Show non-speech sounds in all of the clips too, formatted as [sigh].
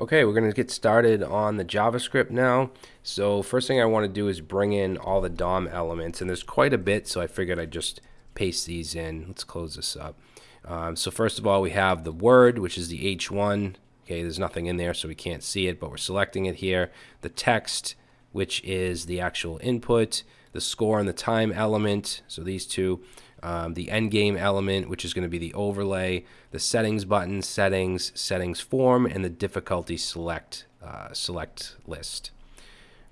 Okay, we're going to get started on the JavaScript now. So first thing I want to do is bring in all the DOM elements, and there's quite a bit, so I figured I'd just paste these in. Let's close this up. Um, so first of all, we have the word, which is the H1. Okay, there's nothing in there, so we can't see it, but we're selecting it here. The text, which is the actual input. The score and the time element, so these two um, the endgame element, which is going to be the overlay, the settings button, settings, settings form, and the difficulty select uh, select list.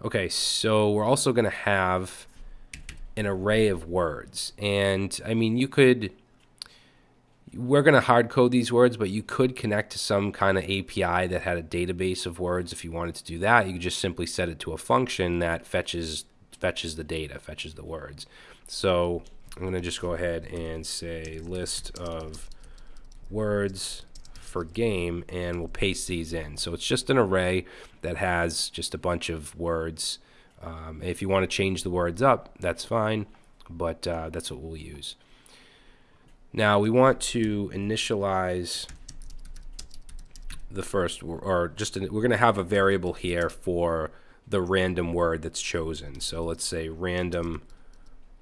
Okay, so we're also going to have an array of words, and I mean you could. We're going to hard code these words, but you could connect to some kind of API that had a database of words. If you wanted to do that, you could just simply set it to a function that fetches fetches the data, fetches the words. So I'm going to just go ahead and say list of words for game and we'll paste these in. So it's just an array that has just a bunch of words. Um, if you want to change the words up, that's fine, but uh, that's what we'll use. Now we want to initialize the first, or just, we're going to have a variable here for the random word that's chosen. So let's say random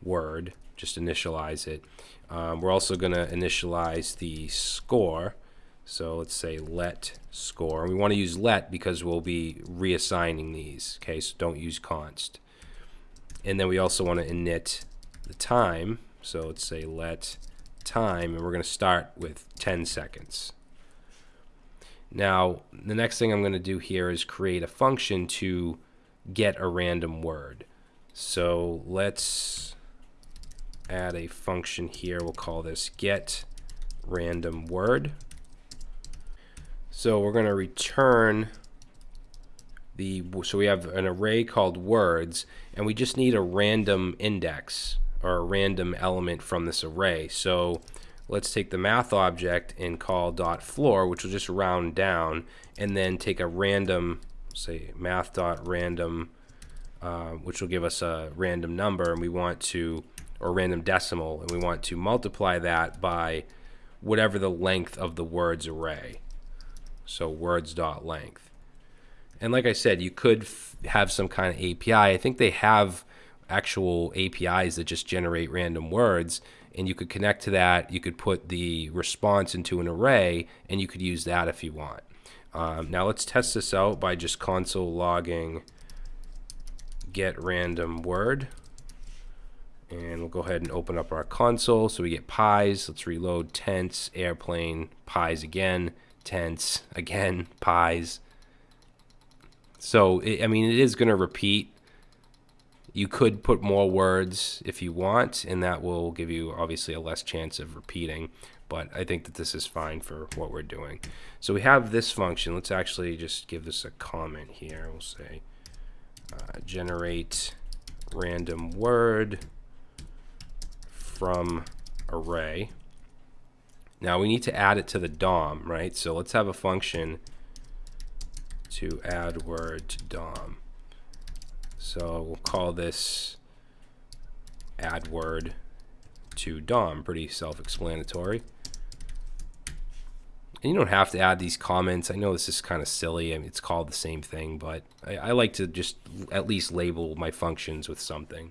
word just initialize it. Um, we're also going to initialize the score. So let's say let score. We want to use let because we'll be reassigning these. Okay, so don't use const. And then we also want to init the time. So let's say let time, and we're going to start with 10 seconds. Now, the next thing I'm going to do here is create a function to get a random word. So let's add a function here. We'll call this get random word. So we're going to return the so we have an array called words and we just need a random index or a random element from this array. So let's take the math object and call dot floor which will just round down and then take a random say math dot random uh, which will give us a random number and we want to or random decimal, and we want to multiply that by whatever the length of the words array. So words dot length. And like I said, you could have some kind of API. I think they have actual APIs that just generate random words, and you could connect to that. You could put the response into an array, and you could use that if you want. Um, now let's test this out by just console logging get random word and we'll go ahead and open up our console. So we get pies. Let's reload tents airplane pies again tents [laughs] again pies. So it, I mean it is going to repeat. You could put more words if you want and that will give you obviously a less chance of repeating but I think that this is fine for what we're doing. So we have this function. Let's actually just give this a comment here. We'll say uh, generate random word from array. Now we need to add it to the DOM, right? So let's have a function to add word to DOM. So we'll call this add word to DOM. Pretty self-explanatory. And you don't have to add these comments. I know this is kind of silly. I mean, it's called the same thing, but I, I like to just at least label my functions with something.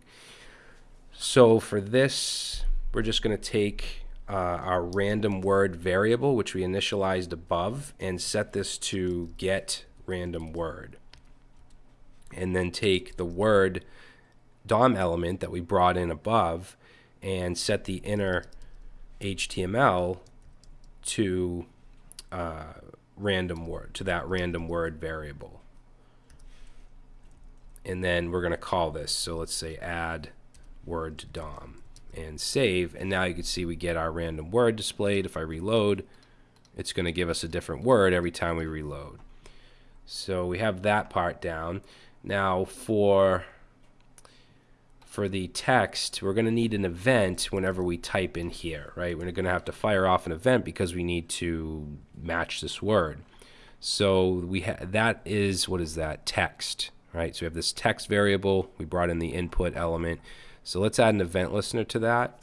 So for this, we're just going to take uh, our random word variable, which we initialized above, and set this to get random word. And then take the word DOM element that we brought in above and set the inner HTML to uh, random word, to that random word variable. And then we're going to call this. So let's say add word DOM and save. And now you can see we get our random word displayed. If I reload, it's going to give us a different word every time we reload. So we have that part down. Now for for the text, we're going to need an event whenever we type in here, right? We're going to have to fire off an event because we need to match this word. So we that is what is that text, right? So we have this text variable. We brought in the input element. So let's add an event listener to that.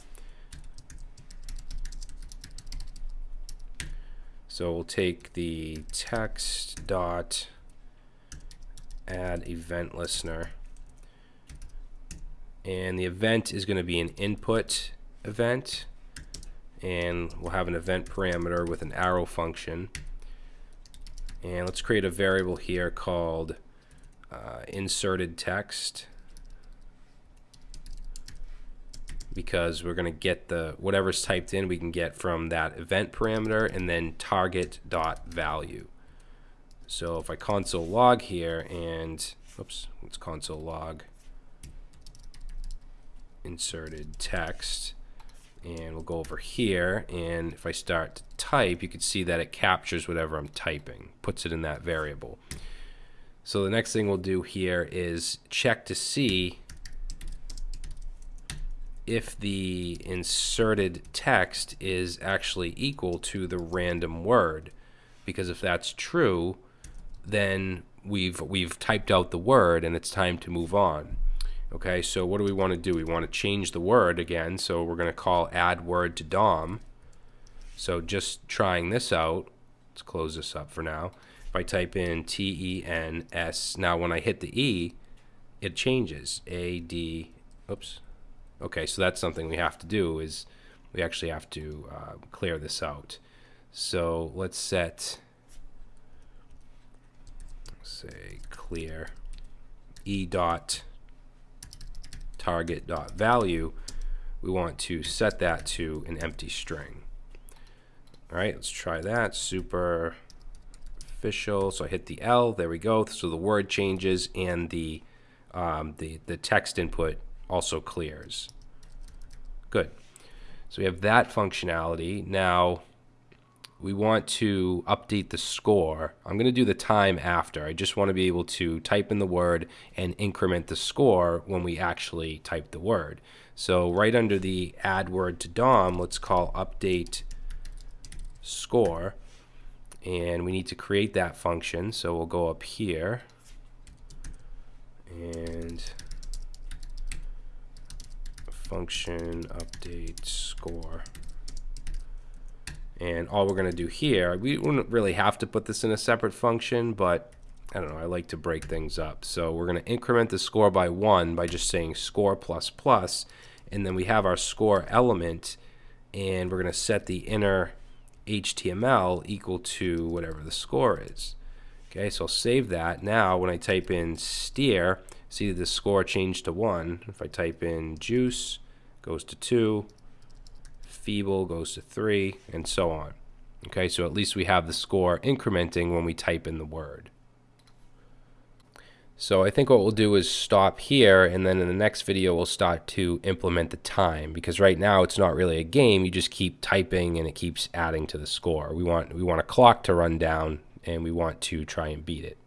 So we'll take the text dot add event listener. And the event is going to be an input event. And we'll have an event parameter with an arrow function. And let's create a variable here called uh, inserted text because we're going to get the whatever's typed in we can get from that event parameter and then target dot value. So if I console log here and oops, let's console log inserted text and we'll go over here and if I start to type you can see that it captures whatever I'm typing puts it in that variable so the next thing we'll do here is check to see if the inserted text is actually equal to the random word. Because if that's true then we've we've typed out the word and it's time to move on. Okay so what do we want to do? We want to change the word again so we're going to call add word to DOM. So just trying this out let's close this up for now. If I type in T-E-N-S now when I hit the E it changes. A-D oops Okay, so that's something we have to do is we actually have to uh, clear this out. So let's set, say clear e dot target dot value. We want to set that to an empty string. All right, let's try that. Super official. So I hit the L. There we go. So the word changes and the um, the the text input also clears. Good. So we have that functionality. Now we want to update the score. I'm going to do the time after. I just want to be able to type in the word and increment the score when we actually type the word. So right under the add word to DOM, let's call update score. And we need to create that function. So we'll go up here and function update score. And all we're going to do here, we wouldn't really have to put this in a separate function, but I don't know, I like to break things up. So we're going to increment the score by 1 by just saying score plus plus, and then we have our score element, and we're going to set the inner HTML equal to whatever the score is. Okay, so I'll save that. Now when I type in steer, see the score changed to 1. If I type in juice, goes to 2, feeble goes to 3, and so on. Okay, so at least we have the score incrementing when we type in the word. So I think what we'll do is stop here and then in the next video we'll start to implement the time because right now it's not really a game you just keep typing and it keeps adding to the score. We want we want a clock to run down and we want to try and beat it.